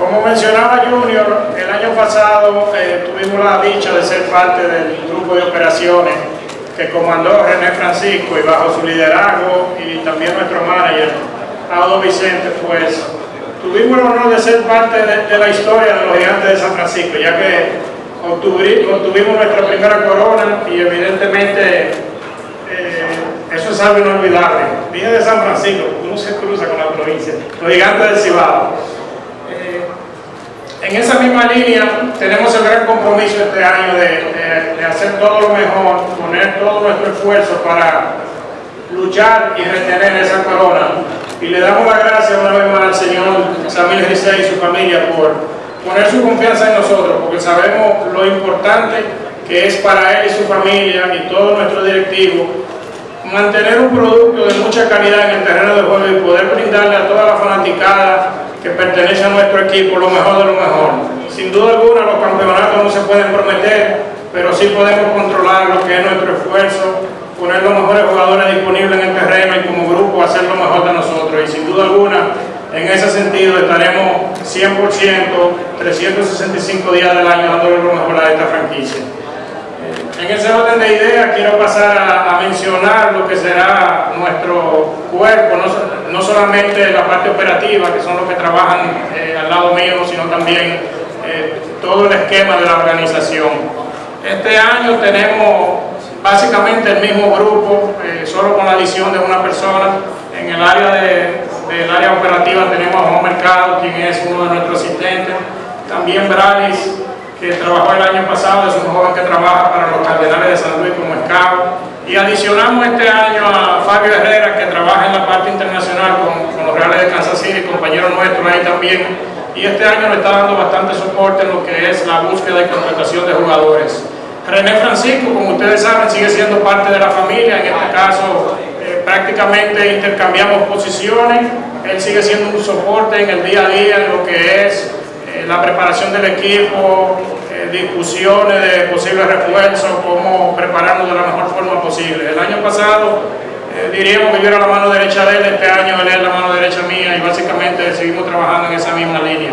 Como mencionaba Junior, el año pasado eh, tuvimos la dicha de ser parte del grupo de operaciones que comandó René Francisco y bajo su liderazgo y también nuestro manager, Audo Vicente, pues tuvimos el honor de ser parte de, la historia de los gigantes de San Francisco, ya que obtuvimos nuestra primera corona y evidentemente eh, eso es algo inolvidable. Dije de San Francisco, uno se cruza con la provincia, los gigantes del Cibao. En esa misma línea tenemos el gran compromiso este año de, hacer todo lo mejor, poner todo nuestro esfuerzo para luchar y retener esa corona. Y le damos las gracias una vez más al señor Samuel Gisei y su familia por poner su confianza en nosotros, porque sabemos lo importante que es para él y su familia y todo nuestro directivo mantener un producto de mucha calidad en el terreno de juego y poder brindarle a toda la fanaticada que pertenece a nuestro equipo lo mejor de lo mejor. Sin duda alguna los campeonatos no se pueden prometer, pero sí podemos controlar lo que es nuestro esfuerzo, poner los mejores jugadores disponibles en el terreno y como grupo hacer lo mejor de nosotros. Y sin duda alguna, en ese sentido estaremos 100%, 365 días del año dándole lo mejor a esta franquicia. En ese orden de ideas quiero pasar a, mencionar lo que será nuestro cuerpo, no, solamente la parte operativa, que son los que trabajan eh, al lado mío, sino también eh, todo el esquema de la organización. Este año tenemos básicamente el mismo grupo, eh, solo con la adición de una persona. En el área de, del área operativa tenemos a Juan Mercado, quien es uno de nuestros asistentes. También Bralis, que trabajó el año pasado, es un joven que trabaja para los Cardenales de San Luis como escabo. Y adicionamos este año a Fabio Herrera, que trabaja en la parte internacional con, con los Reales de Kansas City, compañero nuestro ahí también. Y este año le está dando bastante soporte en lo que es la búsqueda y contratación de jugadores. René Francisco, como ustedes saben, sigue siendo parte de la familia, en este caso eh, prácticamente intercambiamos posiciones, él sigue siendo un soporte en el día a día en lo que es eh, la preparación del equipo, eh, discusiones de posibles refuerzos, cómo prepararnos de la mejor forma posible. El año pasado diríamos que yo era la mano derecha de él, este año él es la mano derecha mía y básicamente seguimos trabajando en esa misma línea.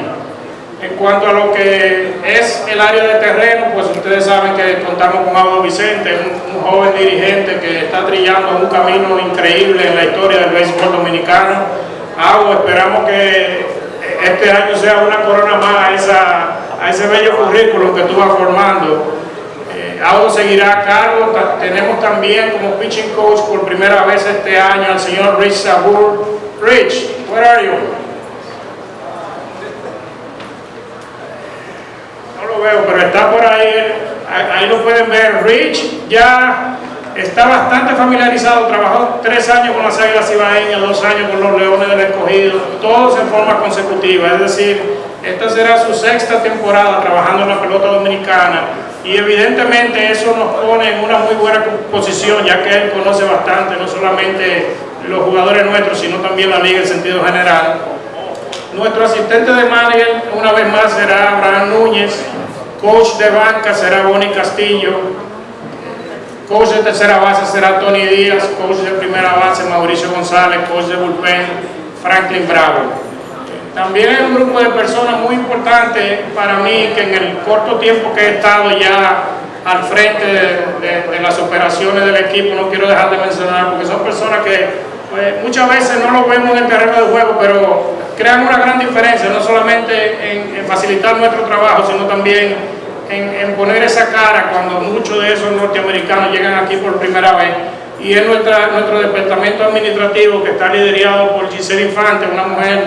En cuanto a lo que es el área de terreno, pues ustedes saben que contamos con Audo Vicente, un, joven dirigente que está trillando un camino increíble en la historia del béisbol dominicano. Audo, esperamos que este año sea una corona más a, esa, a ese bello currículum que tú vas formando. Eh, seguirá a cargo, tenemos también como pitching coach por primera vez este año al señor Rich Sabur. Rich, where are you? veo, pero está por ahí, ahí lo pueden ver. Rich ya está bastante familiarizado, trabajó tres años con las Águilas Ibaeñas, dos años con los Leones del Escogido, todos en forma consecutiva, es decir, esta será su sexta temporada trabajando en la pelota dominicana y evidentemente eso nos pone en una muy buena posición ya que él conoce bastante, no solamente los jugadores nuestros, sino también la liga en sentido general. Nuestro asistente de manager una vez más será Abraham Núñez, Coach de banca será Bonnie Castillo. Coach de tercera base será Tony Díaz. Coach de primera base Mauricio González. Coach de bullpen Franklin Bravo. También hay un grupo de personas muy importante para mí que en el corto tiempo que he estado ya al frente de, las operaciones del equipo, no quiero dejar de mencionar, porque son personas que pues, muchas veces no lo vemos en el terreno de juego, pero crean una gran diferencia, no solamente en, facilitar nuestro trabajo, sino también en, poner esa cara cuando muchos de esos norteamericanos llegan aquí por primera vez. Y es nuestra, nuestro departamento administrativo que está liderado por Giselle Infante, una mujer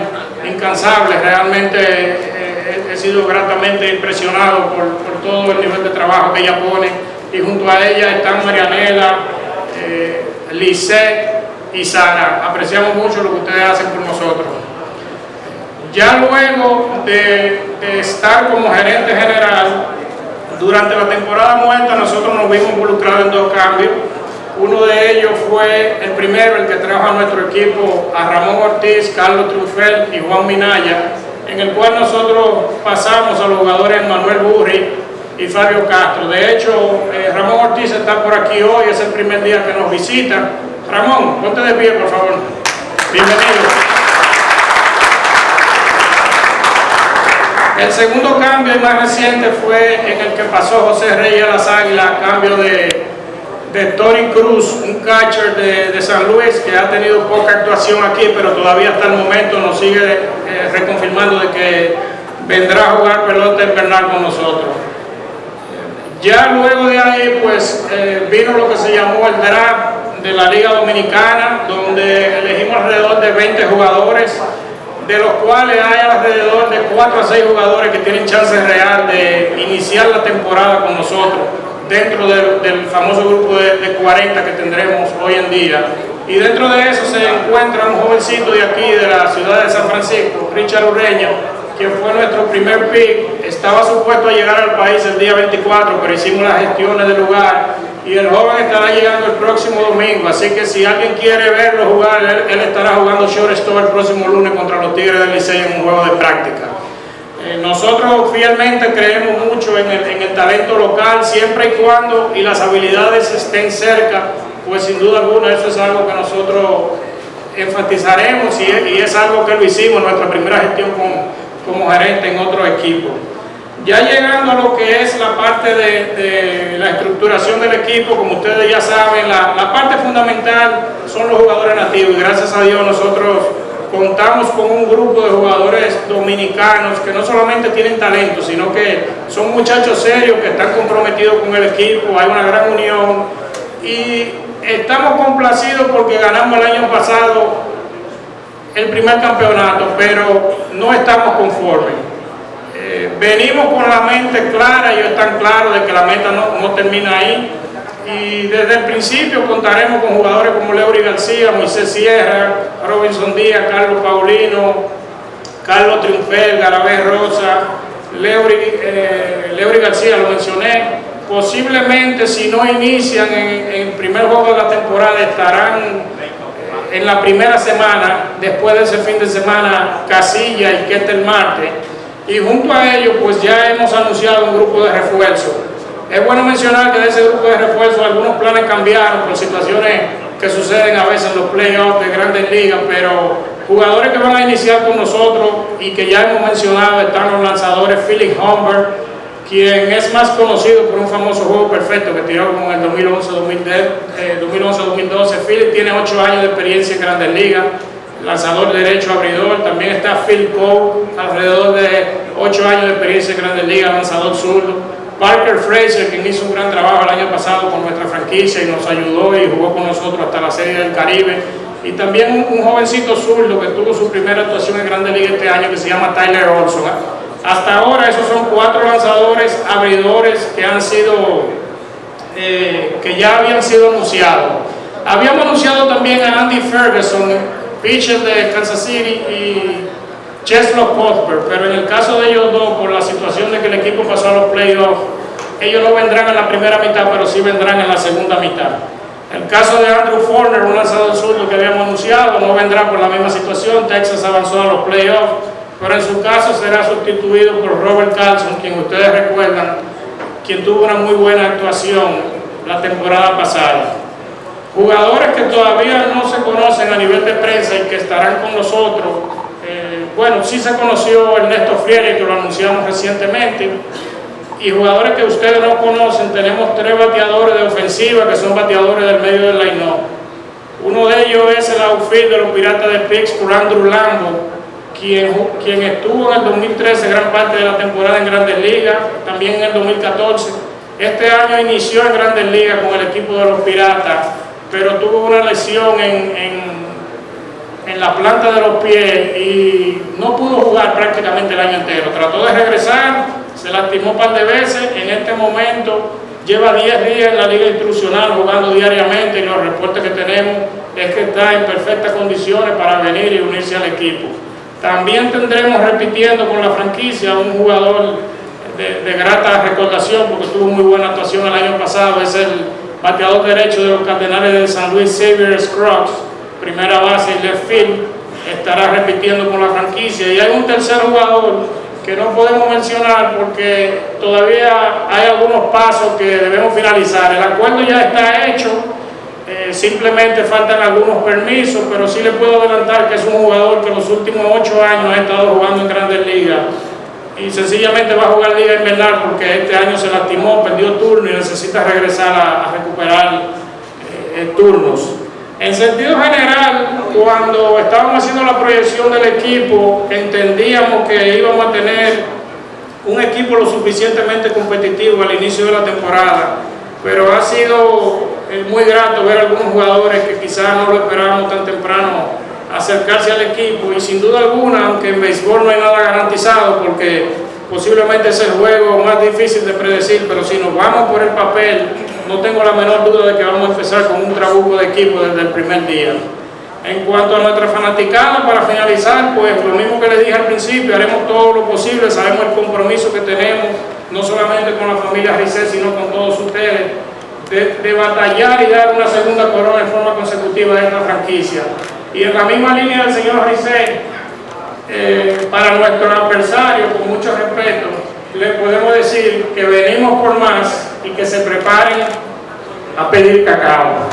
incansable, realmente eh, he sido gratamente impresionado por, por, todo el nivel de trabajo que ella pone. Y junto a ella están Marianela, eh, y Sara. Apreciamos mucho lo que ustedes hacen por nosotros. Ya luego de, estar como gerente general, durante la temporada muerta nosotros nos vimos involucrados en dos cambios. Uno de ellos fue el primero, el que trajo a nuestro equipo a Ramón Ortiz, Carlos Trufel y Juan Minaya, en el cual nosotros pasamos a los jugadores Manuel Burri y Fabio Castro. De hecho, eh, Ramón Ortiz está por aquí hoy, es el primer día que nos visita. Ramón, ponte de pie, por favor. Bienvenido. El segundo cambio más reciente fue en el que pasó José Reyes a las Águilas cambio de, de Tori Cruz, un catcher de, de, San Luis que ha tenido poca actuación aquí, pero todavía hasta el momento nos sigue eh, reconfirmando de que vendrá a jugar pelota invernal con nosotros. Ya luego de ahí, pues, eh, vino lo que se llamó el draft de la Liga Dominicana, donde elegimos alrededor de 20 jugadores de los cuales hay alrededor de 4 a 6 jugadores que tienen chance real de iniciar la temporada con nosotros, dentro del, famoso grupo de, de, 40 que tendremos hoy en día. Y dentro de eso se encuentra un jovencito de aquí, de la ciudad de San Francisco, Richard Ureña, que fue nuestro primer pick, estaba supuesto a llegar al país el día 24, pero hicimos las gestiones del lugar y el joven estará llegando el próximo domingo, así que si alguien quiere verlo jugar, él, estará jugando shortstop el próximo lunes contra los Tigres del Licey en un juego de práctica. Eh, nosotros fielmente creemos mucho en el, en el, talento local, siempre y cuando y las habilidades estén cerca, pues sin duda alguna eso es algo que nosotros enfatizaremos y es, algo que lo hicimos en nuestra primera gestión con, como gerente en otro equipo. Ya llegando a lo que es la parte de, la estructuración del equipo, como ustedes ya saben, la, la, parte fundamental son los jugadores nativos y gracias a Dios nosotros contamos con un grupo de jugadores dominicanos que no solamente tienen talento, sino que son muchachos serios que están comprometidos con el equipo, hay una gran unión y estamos complacidos porque ganamos el año pasado el primer campeonato, pero no estamos conformes. Eh, venimos con la mente clara, ellos están claros de que la meta no, no, termina ahí. Y desde el principio contaremos con jugadores como Leury García, Moisés Sierra, Robinson Díaz, Carlos Paulino, Carlos Triunfel, Garabé Rosa, Leury, eh, García, lo mencioné. Posiblemente si no inician en, el primer juego de la temporada estarán en la primera semana, después de ese fin de semana, Casilla y Ketel Marte, y junto a ellos pues ya hemos anunciado un grupo de refuerzo. Es bueno mencionar que de ese grupo de refuerzo algunos planes cambiaron por situaciones que suceden a veces en los playoffs de grandes ligas, pero jugadores que van a iniciar con nosotros y que ya hemos mencionado están los lanzadores Philip Humber, quien es más conocido por un famoso juego perfecto que tiró como en el 2011-2012. Eh, Phil tiene 8 años de experiencia en Grandes Ligas, lanzador derecho, abridor. También está Phil Cole, alrededor de 8 años de experiencia en Grandes Ligas, lanzador zurdo. Parker Fraser, quien hizo un gran trabajo el año pasado con nuestra franquicia y nos ayudó y jugó con nosotros hasta la Serie del Caribe. Y también un, un jovencito zurdo que tuvo su primera actuación en Grandes Ligas este año que se llama Tyler Olson. Hasta ahora esos son cuatro lanzadores abridores que han sido, eh, que ya habían sido anunciados. Habíamos anunciado también a Andy Ferguson, pitcher de Kansas City, y Cheslov Cuthbert, pero en el caso de ellos dos, por la situación de que el equipo pasó a los playoffs, ellos no vendrán en la primera mitad, pero sí vendrán en la segunda mitad. El caso de Andrew Forner, un lanzador zurdo que habíamos anunciado, no vendrá por la misma situación. Texas avanzó a los playoffs pero en su caso será sustituido por Robert Carlson, quien ustedes recuerdan, quien tuvo una muy buena actuación la temporada pasada. Jugadores que todavía no se conocen a nivel de prensa y que estarán con nosotros. Eh, bueno, sí se conoció Ernesto Friere, que lo anunciamos recientemente, y jugadores que ustedes no conocen, tenemos tres bateadores de ofensiva que son bateadores del medio del line Uno de ellos es el outfield de los Piratas de Pittsburgh, Andrew Lambo, quien, quien estuvo en el 2013 gran parte de la temporada en Grandes Ligas, también en el 2014. Este año inició en Grandes Ligas con el equipo de los Piratas, pero tuvo una lesión en, en, la planta de los pies y no pudo jugar prácticamente el año entero. Trató de regresar, se lastimó un par de veces, en este momento lleva 10 días en la liga instruccional jugando diariamente y los reportes que tenemos es que está en perfectas condiciones para venir y unirse al equipo. También tendremos repitiendo con la franquicia un jugador de, de, grata recordación porque tuvo muy buena actuación el año pasado, es el bateador derecho de los Cardenales de San Luis, Xavier Scruggs, primera base y left field, estará repitiendo con la franquicia. Y hay un tercer jugador que no podemos mencionar porque todavía hay algunos pasos que debemos finalizar. El acuerdo ya está hecho, eh, simplemente faltan algunos permisos, pero sí le puedo adelantar que es un jugador que los últimos ocho años ha estado jugando en grandes ligas y sencillamente va a jugar Liga Invernal porque este año se lastimó, perdió turno y necesita regresar a, recuperar eh, eh, turnos. En sentido general, cuando estábamos haciendo la proyección del equipo, entendíamos que íbamos a tener un equipo lo suficientemente competitivo al inicio de la temporada, pero ha sido eh, muy grato ver algunos jugadores que quizás no lo esperábamos tan temprano acercarse al equipo y sin duda alguna, aunque en béisbol no hay nada garantizado porque posiblemente es el juego más difícil de predecir, pero si nos vamos por el papel, no tengo la menor duda de que vamos a empezar con un trabuco de equipo desde el primer día. En cuanto a nuestra fanaticada, para finalizar, pues lo mismo que les dije al principio, haremos todo lo posible, sabemos el compromiso que tenemos, no solamente con la familia Rizet, sino con todos ustedes, de, de batallar y dar una segunda corona en forma consecutiva de esta franquicia. Y en la misma línea del señor Rizet, eh, para nuestro adversario, con mucho respeto, le podemos decir que venimos por más y que se preparen a pedir cacao.